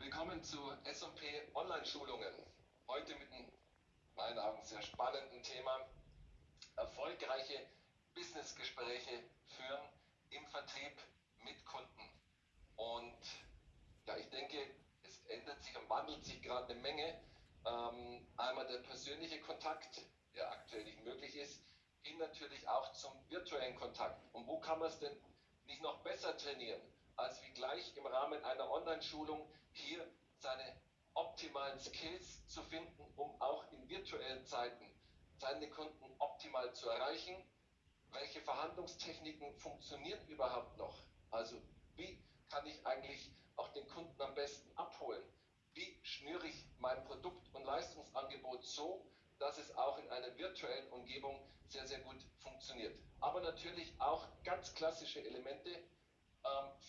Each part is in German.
Willkommen zu S&P Online-Schulungen. Heute mit einem, meinen Augen, sehr spannenden Thema. Erfolgreiche Businessgespräche führen im Vertrieb mit Kunden. Und ja, ich denke, es ändert sich und wandelt sich gerade eine Menge. Ähm, einmal der persönliche Kontakt, der aktuell nicht möglich ist, hin natürlich auch zum virtuellen Kontakt. Und wo kann man es denn nicht noch besser trainieren, als wie gleich im Rahmen einer Online-Schulung hier seine optimalen Skills zu finden, um auch in virtuellen Zeiten seine Kunden optimal zu erreichen. Welche Verhandlungstechniken funktionieren überhaupt noch? Also wie kann ich eigentlich auch den Kunden am besten abholen? Wie schnüre ich mein Produkt- und Leistungsangebot so, dass es auch in einer virtuellen Umgebung sehr, sehr gut funktioniert. Aber natürlich auch ganz klassische Elemente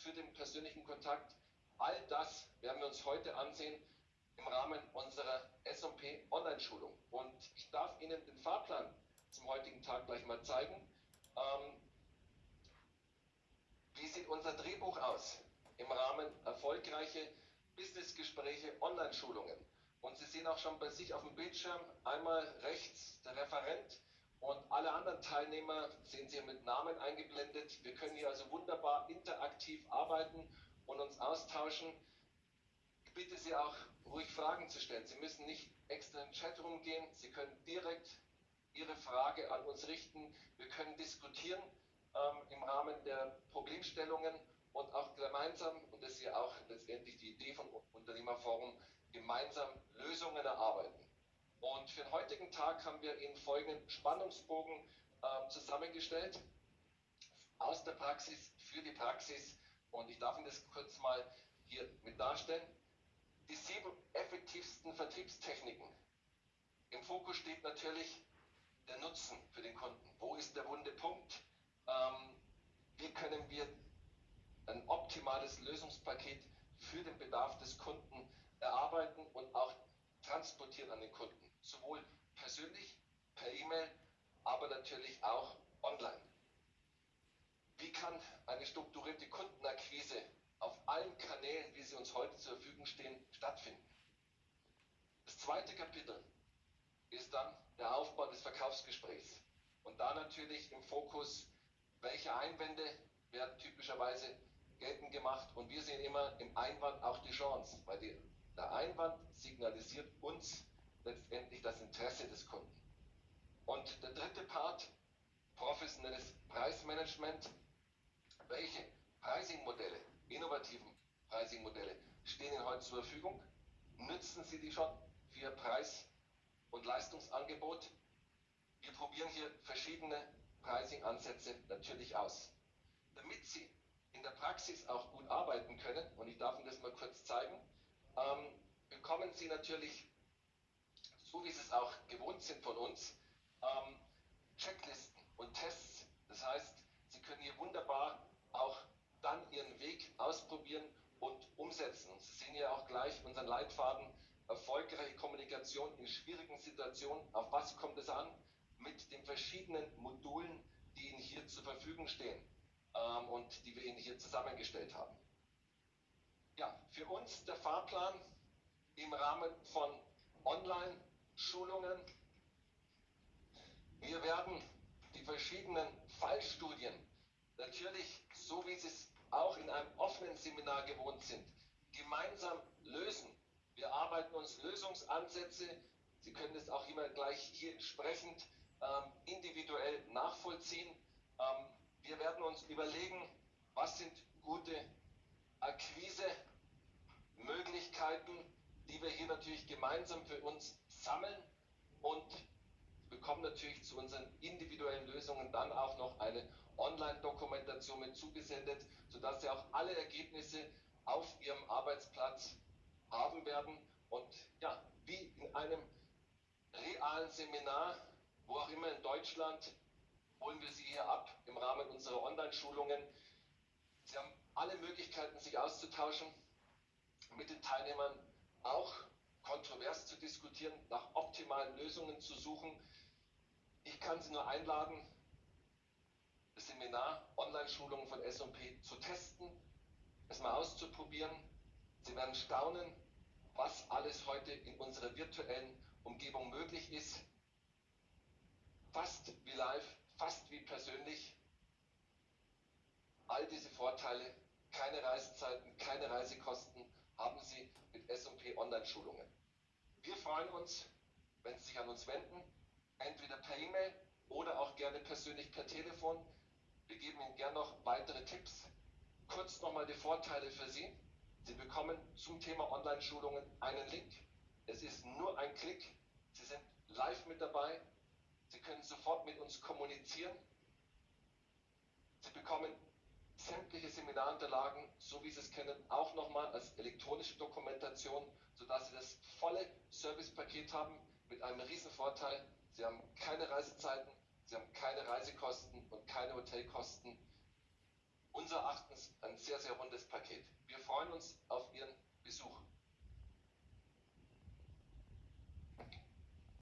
für den persönlichen Kontakt. All das werden wir uns heute ansehen im Rahmen unserer S&P Online-Schulung. Und ich darf Ihnen den Fahrplan zum heutigen Tag gleich mal zeigen. Ähm, wie sieht unser Drehbuch aus im Rahmen erfolgreiche Businessgespräche, Online-Schulungen? Und Sie sehen auch schon bei sich auf dem Bildschirm einmal rechts der Referent und alle anderen Teilnehmer sehen Sie mit Namen eingeblendet. Wir können hier also wunderbar interaktiv arbeiten und uns austauschen. Ich bitte Sie auch ruhig Fragen zu stellen. Sie müssen nicht extra in den Chat rumgehen. Sie können direkt Ihre Frage an uns richten. Wir können diskutieren ähm, im Rahmen der Problemstellungen und auch gemeinsam, und das ist ja auch letztendlich die Idee von Unternehmerforum, gemeinsam Lösungen erarbeiten. Und für den heutigen Tag haben wir Ihnen folgenden Spannungsbogen äh, zusammengestellt. Aus der Praxis, für die Praxis. Und ich darf Ihnen das kurz mal hier mit darstellen. Die sieben effektivsten Vertriebstechniken. Im Fokus steht natürlich der Nutzen für den Kunden. Wo ist der wunde Punkt? Ähm, wie können wir ein optimales Lösungspaket für den Bedarf des Kunden erarbeiten transportieren an den Kunden. Sowohl persönlich, per E-Mail, aber natürlich auch online. Wie kann eine strukturierte Kundenakquise auf allen Kanälen, wie sie uns heute zur Verfügung stehen, stattfinden? Das zweite Kapitel ist dann der Aufbau des Verkaufsgesprächs. Und da natürlich im Fokus, welche Einwände werden typischerweise geltend gemacht. Und wir sehen immer im Einwand auch die Chance, weil die der Einwand signalisiert uns letztendlich das Interesse des Kunden. Und der dritte Part, professionelles Preismanagement. Welche Pricing-Modelle, innovativen Pricing-Modelle stehen Ihnen heute zur Verfügung? Nützen Sie die schon für Ihr Preis- und Leistungsangebot? Wir probieren hier verschiedene Pricing-Ansätze natürlich aus. Damit Sie in der Praxis auch gut arbeiten können, und ich darf Ihnen das mal kurz zeigen, ähm, bekommen Sie natürlich, so wie Sie es auch gewohnt sind von uns, ähm, Checklisten und Tests. Das heißt, Sie können hier wunderbar auch dann Ihren Weg ausprobieren und umsetzen. Und Sie sehen ja auch gleich unseren Leitfaden erfolgreiche Kommunikation in schwierigen Situationen. Auf was kommt es an? Mit den verschiedenen Modulen, die Ihnen hier zur Verfügung stehen ähm, und die wir Ihnen hier zusammengestellt haben ja, für uns der Fahrplan im Rahmen von Online-Schulungen. Wir werden die verschiedenen Fallstudien natürlich, so wie Sie es auch in einem offenen Seminar gewohnt sind, gemeinsam lösen. Wir arbeiten uns Lösungsansätze, Sie können es auch immer gleich hier entsprechend ähm, individuell nachvollziehen. Ähm, wir werden uns überlegen, was sind gute Akquise Möglichkeiten, die wir hier natürlich gemeinsam für uns sammeln und bekommen natürlich zu unseren individuellen Lösungen dann auch noch eine Online-Dokumentation mit zugesendet, sodass Sie auch alle Ergebnisse auf Ihrem Arbeitsplatz haben werden. Und ja, wie in einem realen Seminar, wo auch immer in Deutschland, holen wir Sie hier ab im Rahmen unserer Online-Schulungen. Sie haben alle Möglichkeiten, sich auszutauschen mit den Teilnehmern auch kontrovers zu diskutieren, nach optimalen Lösungen zu suchen. Ich kann Sie nur einladen, das Seminar Online-Schulungen von S&P zu testen, es mal auszuprobieren. Sie werden staunen, was alles heute in unserer virtuellen Umgebung möglich ist. Fast wie live, fast wie persönlich. All diese Vorteile, keine Reisezeiten, keine Reisekosten, haben Sie S&P Online-Schulungen. Wir freuen uns, wenn Sie sich an uns wenden, entweder per E-Mail oder auch gerne persönlich per Telefon. Wir geben Ihnen gerne noch weitere Tipps. Kurz nochmal die Vorteile für Sie. Sie bekommen zum Thema Online-Schulungen einen Link. Es ist nur ein Klick. Sie sind live mit dabei. Sie können sofort mit uns kommunizieren. Sie bekommen sämtliche Seminarunterlagen, so wie Sie es kennen, auch nochmal als elektronische Dokumentation, sodass Sie das volle Servicepaket haben mit einem riesen Vorteil. Sie haben keine Reisezeiten, Sie haben keine Reisekosten und keine Hotelkosten. Unser Erachtens ein sehr, sehr rundes Paket. Wir freuen uns auf Ihr